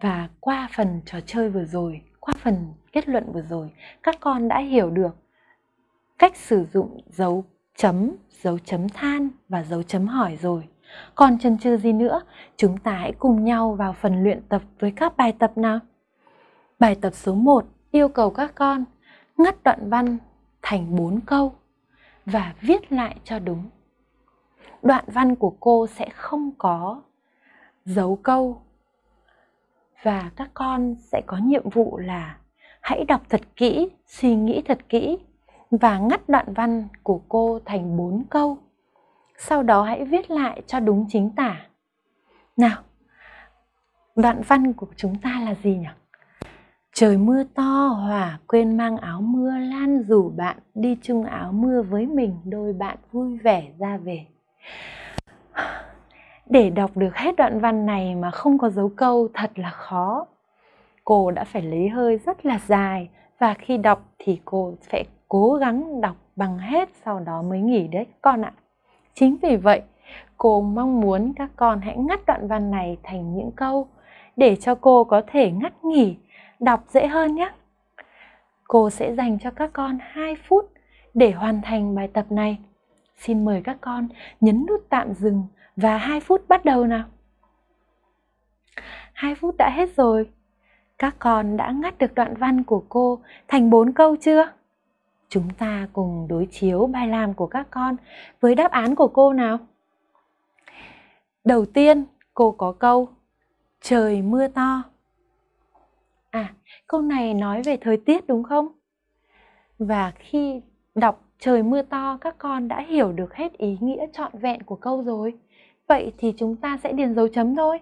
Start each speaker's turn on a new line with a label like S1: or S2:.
S1: Và qua phần trò chơi vừa rồi, qua phần kết luận vừa rồi, các con đã hiểu được cách sử dụng dấu chấm, dấu chấm than và dấu chấm hỏi rồi. Còn chần chừ gì nữa, chúng ta hãy cùng nhau vào phần luyện tập với các bài tập nào. Bài tập số 1 yêu cầu các con ngắt đoạn văn thành 4 câu và viết lại cho đúng. Đoạn văn của cô sẽ không có dấu câu và các con sẽ có nhiệm vụ là hãy đọc thật kỹ, suy nghĩ thật kỹ và ngắt đoạn văn của cô thành 4 câu. Sau đó hãy viết lại cho đúng chính tả. Nào, đoạn văn của chúng ta là gì nhỉ? Trời mưa to, Hòa quên mang áo mưa, Lan rủ bạn đi chung áo mưa với mình, đôi bạn vui vẻ ra về. Để đọc được hết đoạn văn này mà không có dấu câu thật là khó. Cô đã phải lấy hơi rất là dài và khi đọc thì cô sẽ cố gắng đọc bằng hết sau đó mới nghỉ đấy con ạ. Chính vì vậy, cô mong muốn các con hãy ngắt đoạn văn này thành những câu để cho cô có thể ngắt nghỉ, đọc dễ hơn nhé. Cô sẽ dành cho các con 2 phút để hoàn thành bài tập này. Xin mời các con nhấn nút tạm dừng và 2 phút bắt đầu nào. 2 phút đã hết rồi. Các con đã ngắt được đoạn văn của cô thành 4 câu chưa? Chúng ta cùng đối chiếu bài làm của các con với đáp án của cô nào. Đầu tiên, cô có câu Trời mưa to. À, câu này nói về thời tiết đúng không? Và khi đọc trời mưa to các con đã hiểu được hết ý nghĩa trọn vẹn của câu rồi. Vậy thì chúng ta sẽ điền dấu chấm thôi.